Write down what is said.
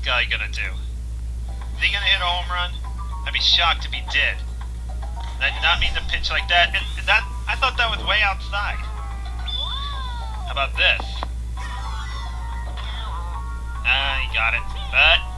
this guy gonna do? Is he gonna hit a home run? I'd be shocked if he did. I did not mean to pitch like that. And that I thought that was way outside. How about this? Ah, he got it. But